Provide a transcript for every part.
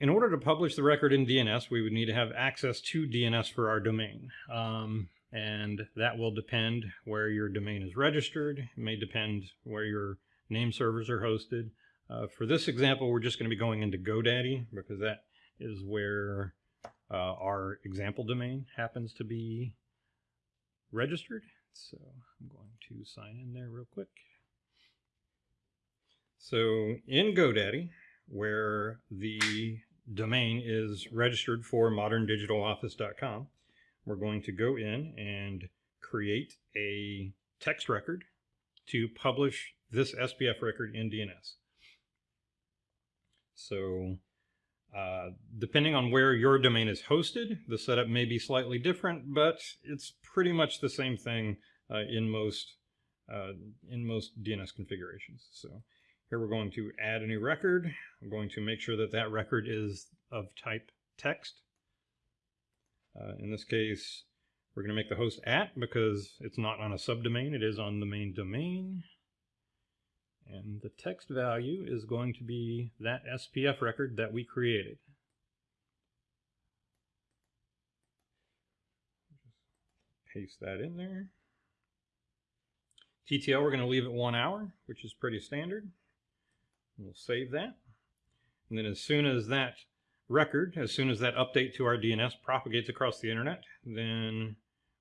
in order to publish the record in DNS, we would need to have access to DNS for our domain. Um, and that will depend where your domain is registered. It may depend where your name servers are hosted. Uh, for this example, we're just going to be going into GoDaddy because that is where uh, our example domain happens to be registered. So I'm going to sign in there real quick. So in GoDaddy, where the domain is registered for moderndigitaloffice.com, we're going to go in and create a text record to publish this SPF record in DNS. So uh, depending on where your domain is hosted, the setup may be slightly different, but it's pretty much the same thing uh, in most uh, in most DNS configurations. So here we're going to add a new record. I'm going to make sure that that record is of type text. Uh, in this case, we're going to make the host at because it's not on a subdomain, it is on the main domain. And the text value is going to be that SPF record that we created. Paste that in there. TTL, we're going to leave it one hour, which is pretty standard. We'll save that. And then as soon as that record, as soon as that update to our DNS propagates across the internet, then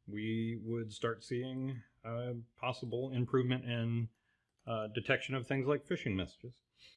we would start seeing a possible improvement in uh, detection of things like phishing messages.